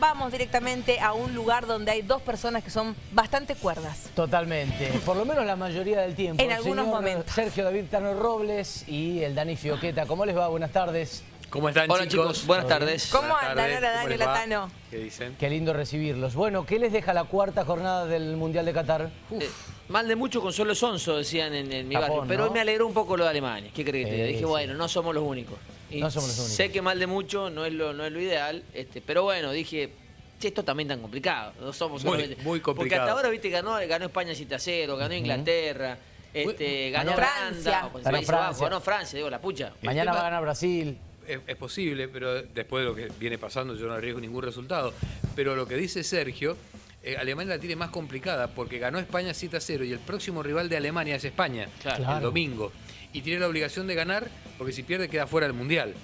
Vamos directamente a un lugar donde hay dos personas que son bastante cuerdas. Totalmente, por lo menos la mayoría del tiempo. En algunos Señor momentos. Sergio David Tano Robles y el Dani Fioqueta. ¿Cómo les va? Buenas tardes. ¿Cómo están Hola chicos? chicos, buenas tardes. ¿Cómo Buenas andan? Hola, ¿cómo Dani, hola? Tano. ¿Qué dicen? Qué lindo recibirlos. Bueno, ¿qué les deja la cuarta jornada del Mundial de Qatar? Eh, mal de mucho con solo sonso, decían en, en mi Japón, barrio. Pero ¿no? me alegró un poco lo de Alemania. ¿Qué crees que te diga? Sí, Dije, sí. bueno, no somos los únicos. Y No somos los únicos. Sé que mal de mucho no es lo, no es lo ideal, este, pero bueno, dije, che, esto también tan complicado. No somos Muy, solamente- muy Porque complicado. hasta ahora, viste, ganó, ganó España 7 a 0, ganó Inglaterra, este, ganó Francia. Holanda, Ganó Francia. ganó Francia, digo, la pucha. Mañana tema- va a ganar Brasil. Es, es posible, pero después de lo que viene pasando yo no arriesgo ningún resultado. Pero lo que dice Sergio, eh, Alemania la tiene más complicada porque ganó España 7 a 0 y el próximo rival de Alemania es España, Claro. el domingo. Y tiene la obligación de ganar porque si pierde queda fuera del Mundial.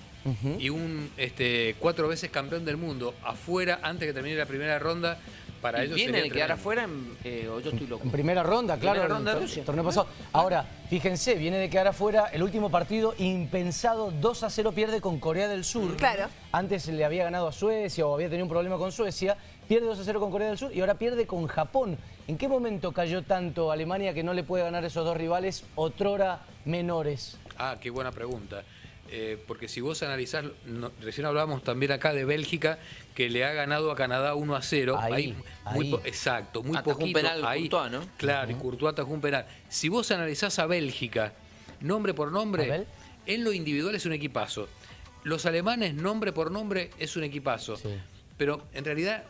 Y un este, cuatro veces campeón del mundo afuera antes que termine la primera ronda, para ¿Y ellos ¿Viene sería de quedar afuera en- eh, o yo estoy loco? En primera ronda, claro. Primera en el ronda Rusia. torneo pasado. Ahora, fíjense, viene de quedar afuera el último partido impensado, 2 a 0 pierde con Corea del Sur. Claro. Antes le había ganado a Suecia o había tenido un problema con Suecia, pierde 2 a 0 con Corea del Sur y ahora pierde con Japón. ¿En qué momento cayó tanto Alemania que no le puede ganar a esos dos rivales otrora menores? Ah, qué buena pregunta. Eh, porque si vos analizás, no- recién hablábamos también acá de Bélgica, que le ha ganado a Canadá 1 a 0. Ahí, muy ahí. po- exacto, muy Atajó un poquito. penal ahí, Courtois, ¿no? Claro, y Courtois atajó un penal. Si vos analizás a Bélgica, nombre por nombre, en lo individual es un equipazo. Los alemanes, nombre por nombre, es un equipazo. Sí. Pero en realidad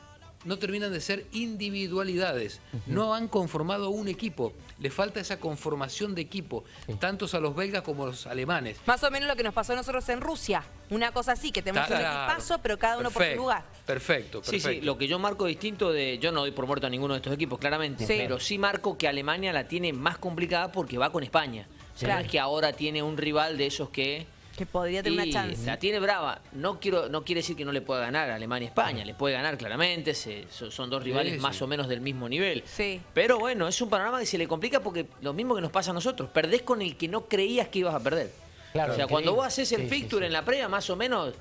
no terminan de ser individualidades. No han conformado un equipo. Le falta esa conformación de equipo, tantos a los belgas como a los alemanes. Más o menos lo que nos pasó a nosotros en Rusia. Una cosa así, que tenemos un Claro. equipazo, pero cada uno por su lugar. Perfecto, Sí, perfecto. sí, lo que yo marco distinto de. Yo no doy por muerto a ninguno de estos equipos, claramente. Sí. Pero sí marco que Alemania la tiene más complicada porque va con España. O sea, es que ahora tiene un rival de esos que. Que podría tener una chance. La tiene brava. No quiero, no quiere decir que no le pueda ganar a Alemania y España. Le puede ganar claramente. se- son, dos rivales Sí, más sí. o menos del mismo nivel. Sí. Pero bueno, es un panorama que se le complica porque lo mismo que nos pasa a nosotros. Perdés con el que no creías que ibas a perder. Claro, o sea, cuando vos haces el fixture sí. en la previa, más o menos.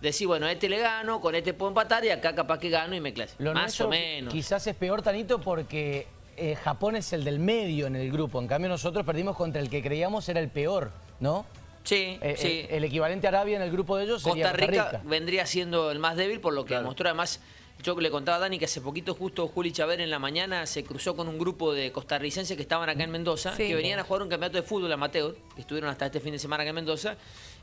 Decís, bueno, a este le gano, con este puedo empatar y acá capaz que gano y me clasifico. Lo Más o menos. Quizás es peor, Tanito, porque eh, Japón es el del medio en el grupo. En cambio, nosotros perdimos contra el que creíamos era el peor, ¿no? Sí, Eh, sí. eh, el equivalente a Arabia en el grupo de ellos sería Costa Rica, vendría siendo el más débil por lo que Claro. mostró además. Yo le contaba a Dani que hace poquito justo Juli Chaver en la mañana se cruzó con un grupo de costarricenses que estaban acá en Mendoza, Sí. que venían a jugar un campeonato de fútbol amateur, que estuvieron hasta este fin de semana acá en Mendoza,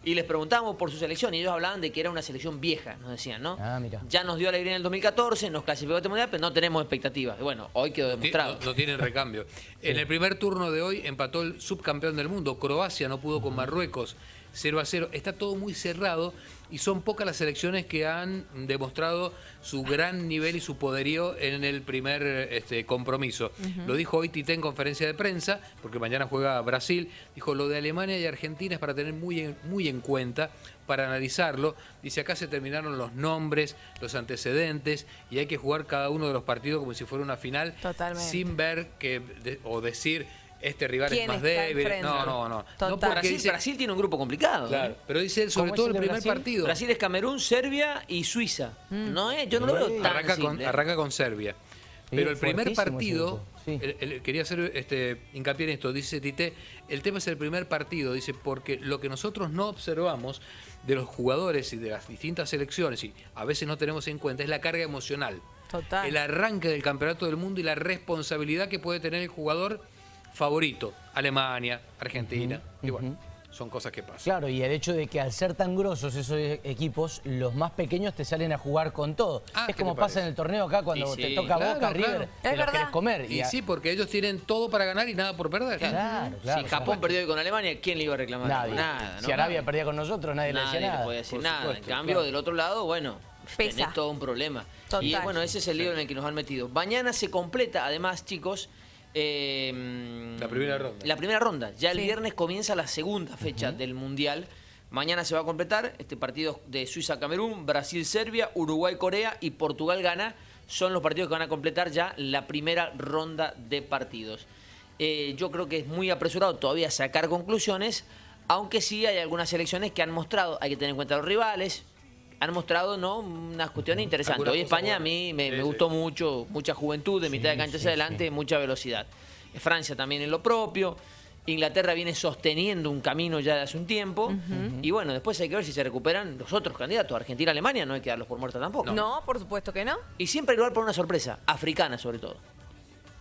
y les preguntábamos por su selección y ellos hablaban de que era una selección vieja, nos decían, ¿no? Ah, mira. Ya nos dio alegría en el 2014, nos clasificó a este mundial, pero no tenemos expectativas. Y bueno, hoy quedó demostrado. No, no tienen recambio. En el primer turno de hoy empató el subcampeón del mundo. Croacia no pudo con Marruecos. 0 a 0. Está todo muy cerrado y son pocas las selecciones que han demostrado su gran nivel y su poderío en el primer este, compromiso. Lo dijo hoy Tite en conferencia de prensa, porque mañana juega Brasil. Dijo, lo de Alemania y Argentina es para tener muy en, muy en cuenta, para analizarlo. Dice, acá se terminaron los nombres, los antecedentes y hay que jugar cada uno de los partidos como si fuera una final Totalmente. sin ver que de- o decir este rival es ¿Quién más débil. enfrente? No, no, no. Total. No porque Brasil, dice- Brasil tiene un grupo complicado. Claro, ¿eh? pero dice él sobre ¿Cómo todo el primer Brasil? partido. Brasil es Camerún, Serbia y Suiza. No es, yo no lo veo tan arranca con, arranca con Serbia. Pero el primer partido, grupo, sí. el- el- quería hacer este, hincapié en esto, dice Tite, el tema es el primer partido, dice, porque lo que nosotros no observamos de los jugadores y de las distintas selecciones, y a veces no tenemos en cuenta, es la carga emocional. Total. El arranque del campeonato del mundo y la responsabilidad que puede tener el jugador favorito, Alemania, Argentina. Y bueno, son cosas que pasan. Claro, y el hecho de que al ser tan grosos esos e- equipos, los más pequeños te salen a jugar con todo. Ah, es ¿qué como pasa en el torneo acá cuando Y te sí, toca claro, Boca, claro. River, Es te los verdad. querés comer. Y a- sí, porque ellos tienen todo para ganar y nada por perder. Claro, claro. si Japón perdió hoy con Alemania, ¿quién le iba a reclamar? Nadie. Nada, ¿no? Si Arabia perdía con nosotros, nadie, le decía nada. puede decir Por nada. supuesto, en cambio, claro. del otro lado, bueno, Pesa. tenés todo un problema. Total. Y bueno, ese es el lío en el que nos han metido. Mañana se completa, además, chicos, eh, La primera ronda. La primera ronda. Ya el Sí. viernes comienza la segunda fecha del Mundial. Mañana se va a completar este partido de Suiza-Camerún, Brasil-Serbia, Uruguay-Corea y Portugal-Ghana. Son los partidos que van a completar ya la primera ronda de partidos. Eh, yo creo que es muy apresurado todavía sacar conclusiones, aunque sí hay algunas selecciones que han mostrado, hay que tener en cuenta los rivales, han mostrado ¿no? unas cuestiones interesantes. Hoy España a mí me, Sí, me sí. gustó mucho, mucha juventud, de mitad de cancha sí, hacia adelante, mucha velocidad. Francia también en lo propio. Inglaterra viene sosteniendo un camino ya de hace un tiempo. Y bueno, después hay que ver si se recuperan los otros candidatos. Argentina, Alemania, no hay que darlos por muertos tampoco. No. por supuesto que no. Y siempre hay lugar para una sorpresa, africana sobre todo.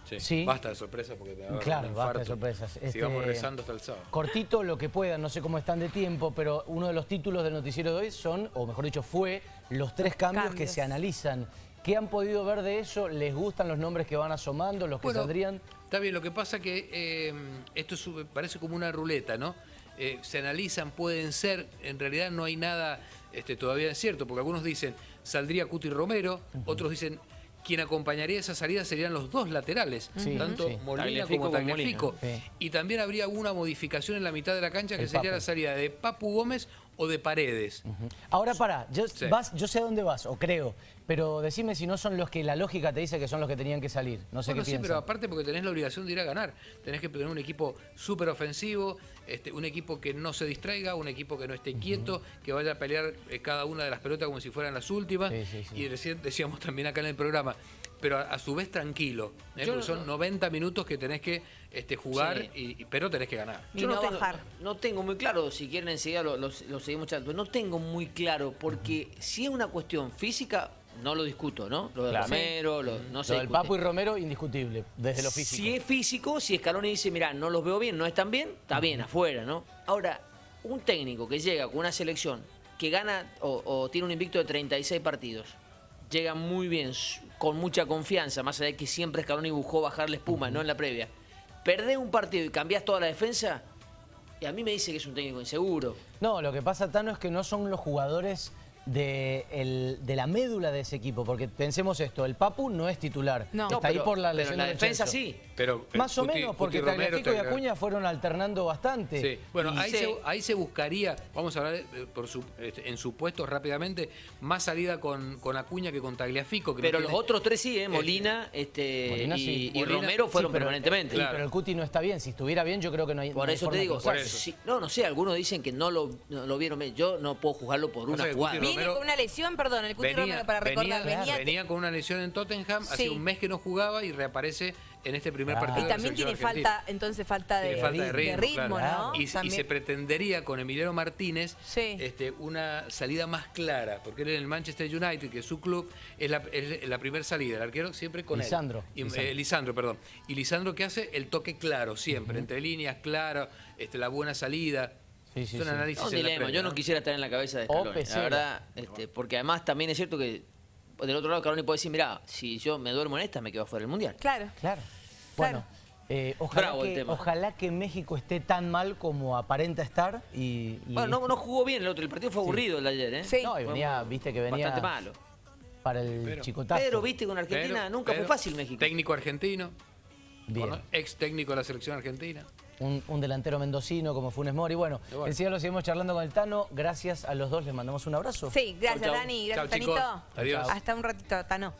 Sí. Sí. Basta de sorpresa porque te va a dar Claro, un basta de infarto. sorpresas. Este, Sigamos rezando hasta el sábado. Cortito lo que puedan, no sé cómo están de tiempo, pero uno de los títulos del noticiero de hoy son, o mejor dicho, fue los tres cambios, que se analizan. ¿Qué han podido ver de eso? ¿Les gustan los nombres que van asomando, los que Bueno, saldrían? Está bien, lo que pasa que eh, esto es- parece como una ruleta, ¿no? Eh, se analizan, pueden ser, en realidad no hay nada este, todavía cierto, porque algunos dicen saldría Cuti Romero, otros dicen quien acompañaría esa salida serían los dos laterales, Sí, tanto sí. Molina Tagliafico como Tagliafico. Molina. Sí. Y también habría una modificación en la mitad de la cancha que El sería Papu. la salida de Papu Gómez o de Paredes. Ahora pará, yo, Sí. vas, yo sé a dónde vas, o creo, pero decime si no son los que la lógica te dice que son los que tenían que salir. No sé Bueno, qué sí, piensan. pero aparte porque tenés la obligación de ir a ganar. Tenés que tener un equipo súper ofensivo, este, un equipo que no se distraiga, un equipo que no esté quieto, que vaya a pelear eh, cada una de las pelotas como si fueran las últimas. Sí. Y recién decíamos también acá en el programa, pero a, a su vez tranquilo, ¿eh? Yo porque no- son 90 minutos que tenés que este, jugar, Sí. y, y- pero tenés que ganar. Y no tengo, bajar. no tengo muy claro, si quieren enseguida lo, lo- lo seguimos charlando, pero no tengo muy claro, porque si es una cuestión física, no lo discuto, ¿no? Lo de Claro. Romero, lo- no se Lo del. Papu y Romero, indiscutible, desde lo físico. Si es físico, si Scaloni dice, mira, no los veo bien, no están bien, está bien, afuera, ¿no? Ahora, un técnico que llega con una selección que gana o, o tiene un invicto de 36 partidos, llega muy bien, con mucha confianza, más allá de que siempre Scaloni buscó bajar la espuma, no en la previa. Perdés un partido y cambiás toda la defensa, y a mí me dice que es un técnico inseguro. No, lo que pasa, Tano, es que no son los jugadores de, el- de la médula de ese equipo, porque pensemos esto, el Papu no es titular, No. está No, ahí pero- por la pero lesión en la de defensa sí. Pero, eh, Más o menos, porque Tagliafico y Acuña fueron alternando bastante. Sí, bueno, ahí, sí. Se, ahí se buscaría, vamos a hablar eh, por su- este, en supuestos rápidamente, más salida con, con Acuña que con Tagliafico. Que no Pero los tiene- otros tres sí, ¿eh? Molina, este, Molina y, sí. y Molina- Romero fueron Sí, pero- permanentemente. sí, Claro. pero el Cuti no está bien. Si estuviera bien, yo creo que no hay Por no eso te digo, cruzar. Por eso. si- no, no sé, algunos dicen que no lo, no lo vieron bien. Yo no puedo juzgarlo por una jugada. Viene con una lesión, perdón, el Cuti Venía, Romero, para recordar, venía, venía, venía con una lesión en Tottenham, hacía un mes que no jugaba y reaparece en este primer Claro. partido. y de la también tiene argentina. falta, entonces falta de, Tiene falta de ritmo, claro. ¿no? Y, se pretendería con Emiliano Martínez Sí. este, una salida más clara, porque él en el Manchester United, que es su club, es la, es la primera salida, el arquero siempre con Lisandro. él. Y, Lisandro. eh, Lisandro, perdón. Y Lisandro que hace el toque claro siempre, entre líneas, claro, este, la buena salida. Sí, sí, Son sí. análisis un dilema. previa, Yo no, quisiera estar en la cabeza de Scaloni. La verdad, este, porque además también es cierto que del otro lado Scaloni puede decir, mira, si yo me duermo en esta, me quedo fuera del Mundial. Claro. Claro. Claro. Bueno, eh, ojalá, Bravo el que, tema. ojalá que México esté tan mal como aparenta estar y... y- Bueno, no, no jugó bien el otro. El partido fue aburrido el de ayer, ¿eh? Sí. No, y venía, viste que venía Bastante malo. para el Pero- chicotazo. Pero viste con Argentina Pero- nunca pero fue fácil México. Técnico argentino, Bien. ex técnico de la selección argentina. Un, un delantero mendocino como Funes Mori. Bueno, Y bueno. enseguida lo seguimos charlando con el Tano. Gracias a los dos, les mandamos un abrazo. Sí, gracias Chau, chau. Dani, gracias Chau. Tanito. Adiós. Hasta un ratito, Tano.